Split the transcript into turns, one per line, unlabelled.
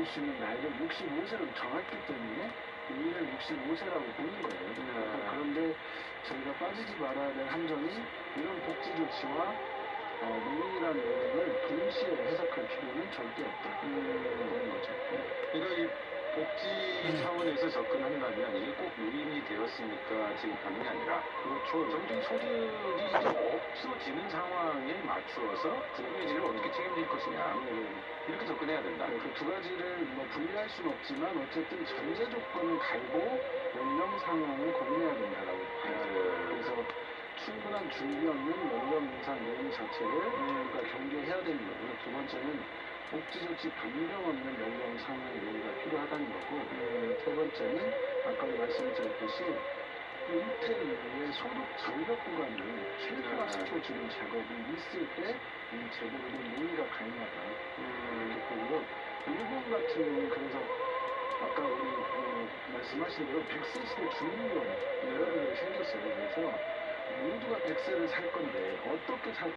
받을 수 있는 나이를 65세로 정했기 때문에 우리를 65세라고 보는 거예요.
네.
그런데 저희가 빠지지 말아야 될 함정이 이런 복지 조치와 어, 노인이라는 의미를 동시에 해석할 필요는 절대 없다. 그런 거죠.
그러니까 이 복지 차원에서 접근한다면 이게 꼭 노인이 되었으니까 지급하는 게 아니라
그렇죠.
점점 소득이 이제 없어지는 상황에 맞추어서 국민지를 어떻게 책임질 것이냐 이렇게 접근해야 된다.
그 두 가지를 뭐 분리할 수는 없지만 어쨌든 전제 조건을 갈고 연령 상향을 고민해야 된다라고 봐요. 그래서 충분한 준비 없는 연령 인상 요인 자체를 우리가 경계해야 되는 거고요. 두 번째는 복지 조치 변경 없는 연령 상향 요인가 필요하다는 거고 세 번째는 아까도 말씀드렸듯이 이후에 소득 절벽 구간을 최대화 시켜주는 작업이 있을 때이 제도로 논의가 가능하다. 이렇게 보고요. 일본 같은 경우는 그래서 아까 우리 어, 말씀하신 대로 100세 시대 준비원 이런 게 생겼어요. 그래서 모두가 100세를 살 건데 어떻게 살